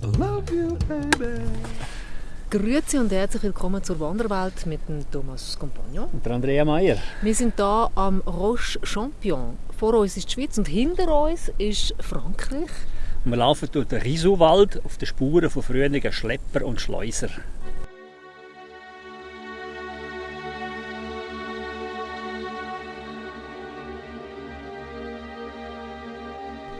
baby. Grüezi und herzlich willkommen zur Wanderwelt mit dem Thomas Compagnon. Und der Andrea Meier. Wir sind hier am Roche Champion. Vor uns ist die Schweiz und hinter uns ist Frankreich. Und wir laufen durch den Risuwald auf den Spuren von früheren Schlepper und Schleuser.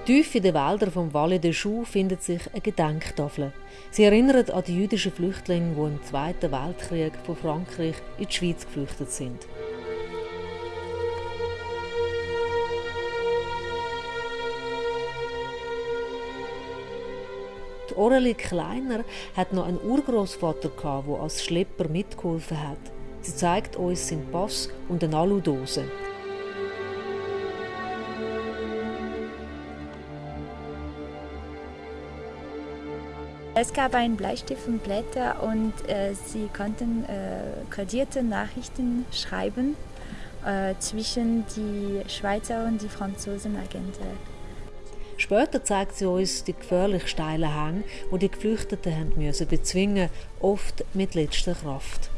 Tief in den Wäldern vom Valle des Choux findet sich eine Gedenktafel. Sie erinnert an die jüdischen Flüchtlinge, die im Zweiten Weltkrieg von Frankreich in die Schweiz geflüchtet sind. Die Aurelie Kleiner hat noch einen Urgroßvater der als Schlepper mitgeholfen hat. Sie zeigt uns seinen Pass und eine Aludose. Es gab einen Bleistift und Blätter und äh, sie konnten äh, kodierte Nachrichten schreiben äh, zwischen die Schweizer und die Franzosen Agenten. Später zeigt sie uns die gefährlich steilen Hänge, wo die Geflüchteten haben müssen bezwingen, oft mit letzter Kraft.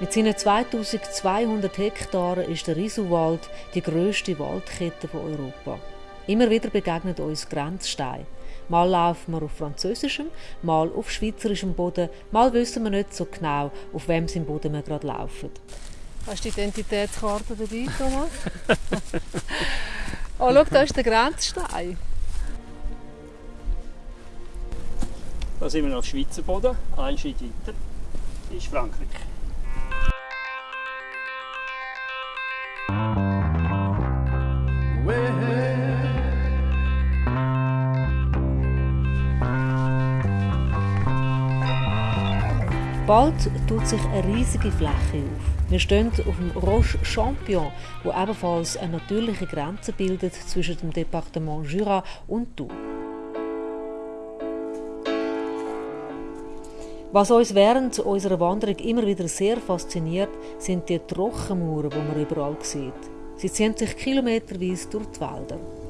Mit seinen 2200 Hektaren ist der Risuwald die grösste Waldkette von Europa. Immer wieder begegnet uns Grenzsteine. Mal laufen wir auf französischem, mal auf schweizerischem Boden, mal wissen wir nicht so genau, auf wem im Boden wir gerade laufen. Hast du die Identitätskarte dabei, Thomas? oh, schau, da ist der Grenzstein. Da sind wir auf Schweizer Boden, ein Schritt weiter ist Frankreich. Bald tut sich eine riesige Fläche auf. Wir stehen auf dem Roche Champion, wo ebenfalls eine natürliche Grenze bildet zwischen dem Departement Jura und Tours. Was uns während unserer Wanderung immer wieder sehr fasziniert, sind die Trockenmauern, die man überall sieht. Sie ziehen sich kilometerweise durch die Wälder.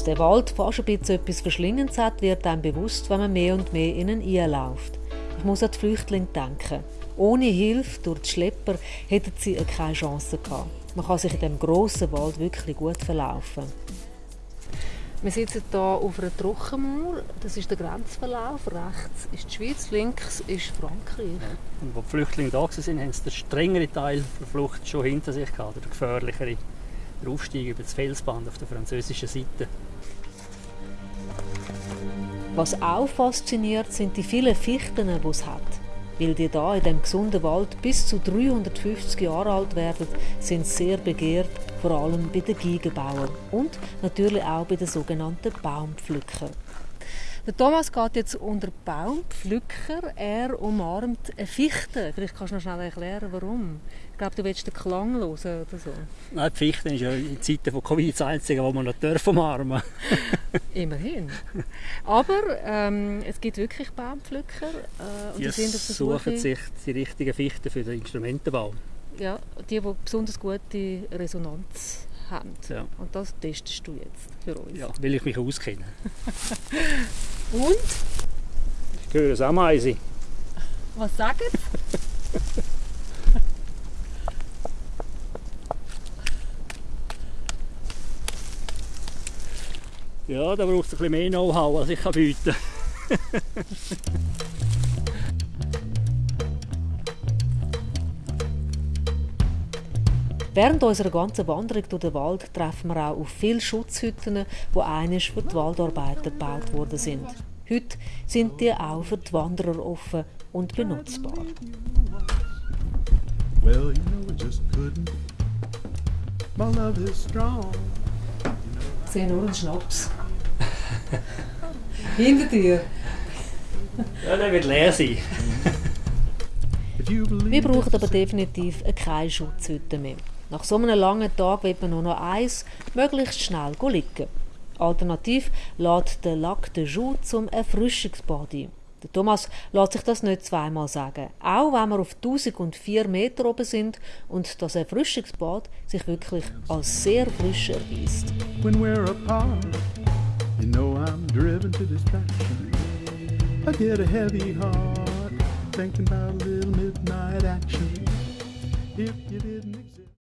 Dass der Wald fast ein bisschen etwas Verschlingendes hat, wird einem bewusst, wenn man mehr und mehr in ihn einläuft. Ich muss an die Flüchtlinge denken. Ohne Hilfe durch die Schlepper hätten sie keine Chance gehabt. Man kann sich in diesem grossen Wald wirklich gut verlaufen. Wir sitzen hier auf einer Trockenmauer. Das ist der Grenzverlauf. Rechts ist die Schweiz, links ist Frankreich. Ja. Und wo die Flüchtlinge da waren, haben sie den strengeren Teil der Flucht schon hinter sich gehabt, der gefährlichere der Aufstieg über das Felsband auf der französischen Seite. Was auch fasziniert, sind die vielen Fichten, die es hat. Weil die da in dem gesunden Wald bis zu 350 Jahre alt werden, sind sehr begehrt, vor allem bei den Geigenbauern und natürlich auch bei den sogenannten Baumpflückern. Der Thomas geht jetzt unter Baumpflücker. Er umarmt eine Fichte. Vielleicht kannst du noch schnell erklären, warum. Ich glaube, du willst den Klang hören oder so. Nein, die Fichte ist ja in Zeiten von Covid das Einzige, was man noch dürfen umarmen Immerhin. Aber ähm, es gibt wirklich Baumpflücker. Äh, und die, die sind auf der suchen sich die richtigen Fichten für den Instrumentenbau. Ja, die, die besonders gute Resonanz haben. Ja. Und das testest du jetzt für uns. Ja, will ich mich auskenne. Und? Ich höre es auch Ameise. Was sie? ja, da braucht es ein bisschen mehr Know-how, als ich bieten kann. Während unserer ganzen Wanderung durch den Wald treffen wir auch auf viele Schutzhütten, die einiges für die Waldarbeiter gebaut worden sind. Heute sind die auch für die Wanderer offen und benutzbar. Well, you know just couldn't. My love is strong. Ich sehe nur einen Schnaps. Hinter dir. Ja, der wird leer sein. Wir brauchen aber definitiv keine Schutzhütte mehr. Nach so einem langen Tag wird man nur noch eins, möglichst schnell liegen. Alternativ lädt der Lac de Joux zum Erfrischungsbad ein. Der Thomas lässt sich das nicht zweimal sagen, auch wenn wir auf 1004 Meter oben sind und das Erfrischungsbad sich wirklich als sehr frisch erweist. When we're apart, you know I'm driven to distraction. I get a heavy heart thinking about a little midnight action. If you didn't exist.